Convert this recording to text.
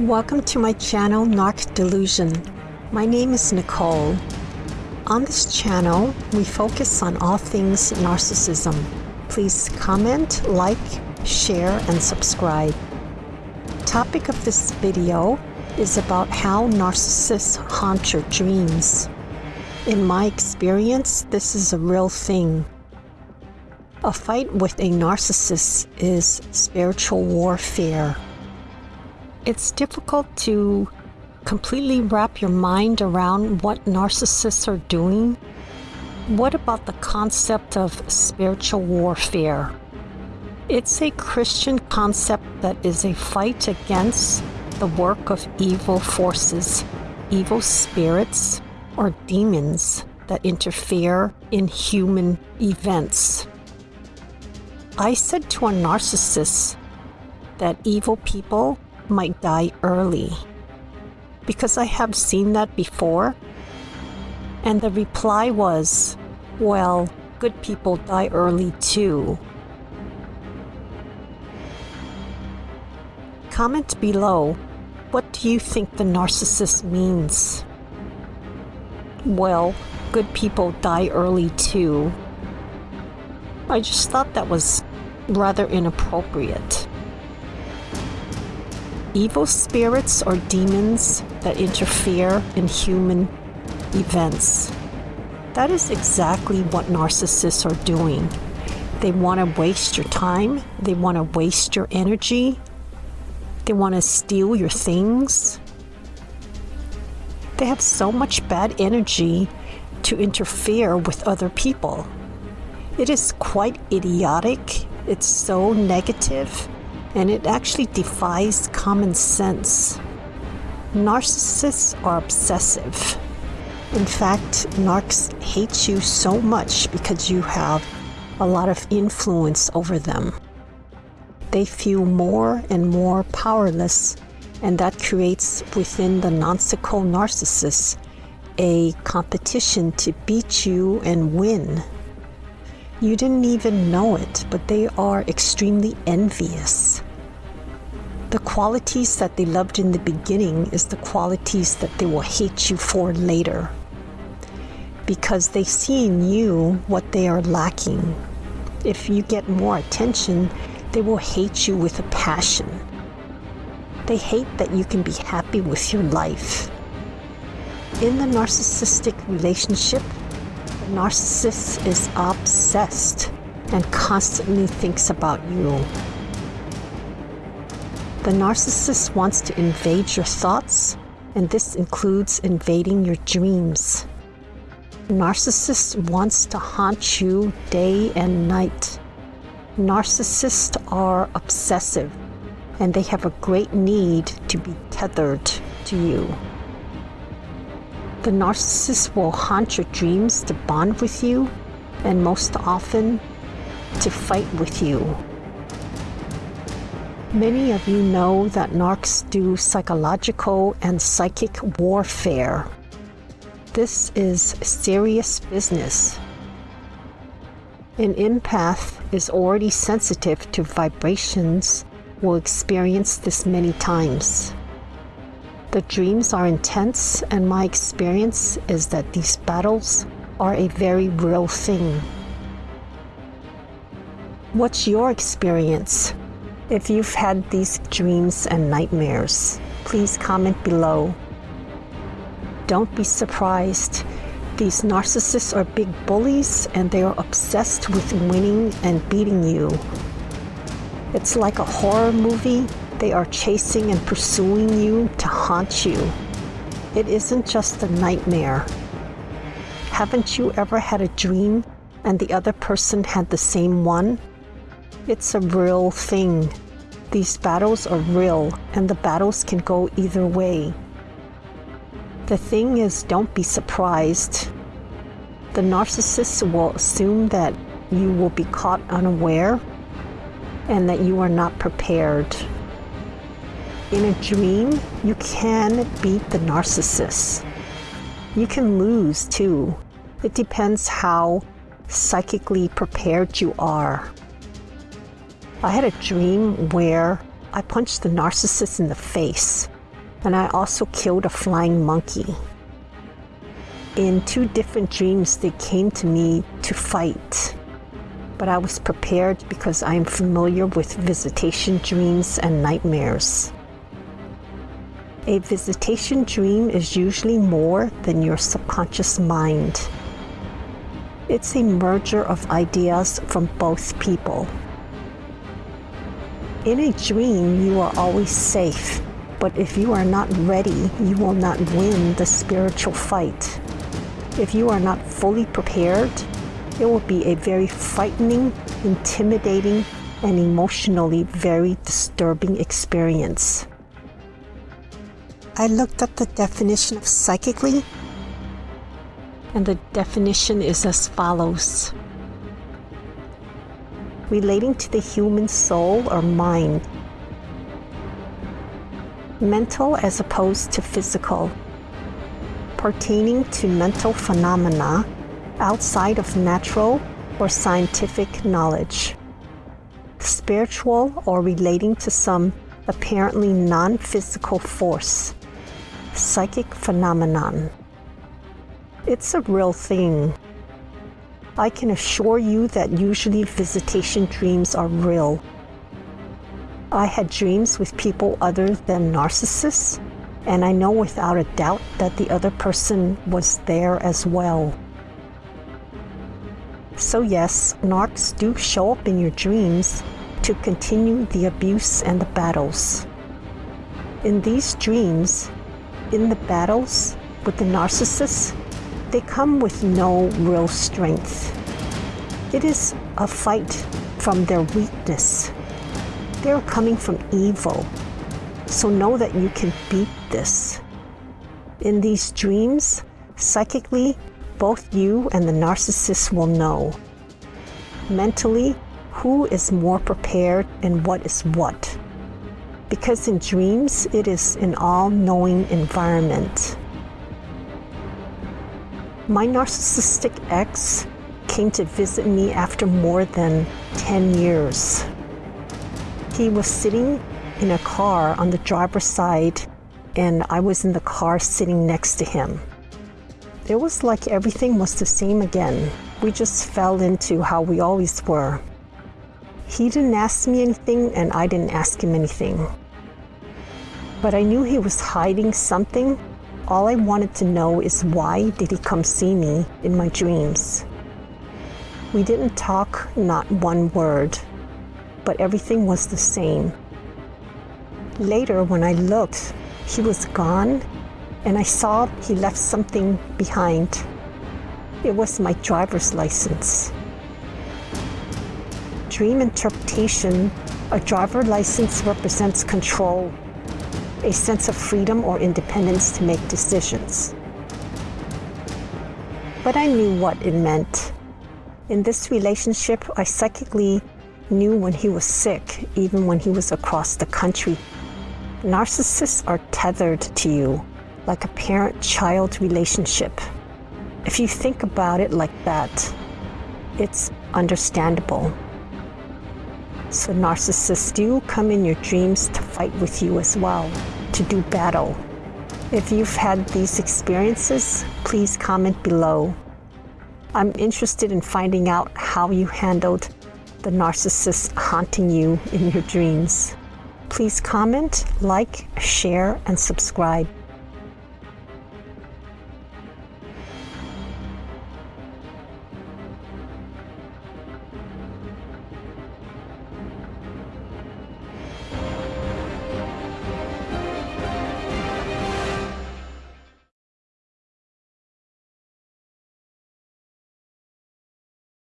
Welcome to my channel, Narc Delusion. My name is Nicole. On this channel, we focus on all things narcissism. Please comment, like, share, and subscribe. Topic of this video is about how narcissists haunt your dreams. In my experience, this is a real thing. A fight with a narcissist is spiritual warfare. It's difficult to completely wrap your mind around what narcissists are doing. What about the concept of spiritual warfare? It's a Christian concept that is a fight against the work of evil forces, evil spirits, or demons that interfere in human events. I said to a narcissist that evil people might die early because I have seen that before. And the reply was, well, good people die early too. Comment below, what do you think the narcissist means? Well, good people die early too. I just thought that was rather inappropriate. Evil spirits or demons that interfere in human events. That is exactly what narcissists are doing. They want to waste your time, they want to waste your energy, they want to steal your things, they have so much bad energy to interfere with other people. It is quite idiotic. It's so negative, and it actually defies common sense. Narcissists are obsessive. In fact, narcs hate you so much because you have a lot of influence over them. They feel more and more powerless and that creates within the nonsical narcissist a competition to beat you and win. You didn't even know it, but they are extremely envious. The qualities that they loved in the beginning is the qualities that they will hate you for later. Because they see in you what they are lacking. If you get more attention, they will hate you with a passion. They hate that you can be happy with your life. In the narcissistic relationship, the narcissist is obsessed and constantly thinks about you. The narcissist wants to invade your thoughts, and this includes invading your dreams. Narcissist wants to haunt you day and night. Narcissists are obsessive and they have a great need to be tethered to you. The narcissist will haunt your dreams to bond with you and most often to fight with you. Many of you know that narcs do psychological and psychic warfare. This is serious business. An empath is already sensitive to vibrations will experience this many times. The dreams are intense, and my experience is that these battles are a very real thing. What's your experience? If you've had these dreams and nightmares, please comment below. Don't be surprised. These narcissists are big bullies and they are obsessed with winning and beating you. It's like a horror movie. They are chasing and pursuing you to haunt you. It isn't just a nightmare. Haven't you ever had a dream and the other person had the same one? It's a real thing. These battles are real and the battles can go either way. The thing is, don't be surprised. The narcissist will assume that you will be caught unaware and that you are not prepared. In a dream, you can beat the narcissist. You can lose too. It depends how psychically prepared you are. I had a dream where I punched the narcissist in the face and I also killed a flying monkey. In two different dreams, they came to me to fight. But I was prepared because I am familiar with visitation dreams and nightmares. A visitation dream is usually more than your subconscious mind. It's a merger of ideas from both people. In a dream, you are always safe, but if you are not ready, you will not win the spiritual fight. If you are not fully prepared, it will be a very frightening, intimidating, and emotionally very disturbing experience. I looked up the definition of psychically, and the definition is as follows. Relating to the human soul or mind. Mental as opposed to physical pertaining to mental phenomena outside of natural or scientific knowledge, spiritual or relating to some apparently non-physical force, psychic phenomenon. It's a real thing. I can assure you that usually visitation dreams are real. I had dreams with people other than narcissists and I know without a doubt that the other person was there as well. So yes, narcs do show up in your dreams to continue the abuse and the battles. In these dreams, in the battles with the narcissists, they come with no real strength. It is a fight from their weakness. They're coming from evil, so know that you can beat this. In these dreams, psychically, both you and the narcissist will know. Mentally, who is more prepared and what is what. Because in dreams, it is an all-knowing environment. My narcissistic ex came to visit me after more than 10 years. He was sitting in a car on the driver's side and I was in the car sitting next to him. It was like everything was the same again. We just fell into how we always were. He didn't ask me anything and I didn't ask him anything. But I knew he was hiding something. All I wanted to know is why did he come see me in my dreams? We didn't talk, not one word, but everything was the same. Later, when I looked, he was gone, and I saw he left something behind. It was my driver's license. Dream interpretation, a driver license represents control, a sense of freedom or independence to make decisions. But I knew what it meant. In this relationship, I psychically knew when he was sick, even when he was across the country Narcissists are tethered to you, like a parent-child relationship. If you think about it like that, it's understandable. So narcissists do come in your dreams to fight with you as well, to do battle. If you've had these experiences, please comment below. I'm interested in finding out how you handled the narcissist haunting you in your dreams. Please comment, like, share, and subscribe.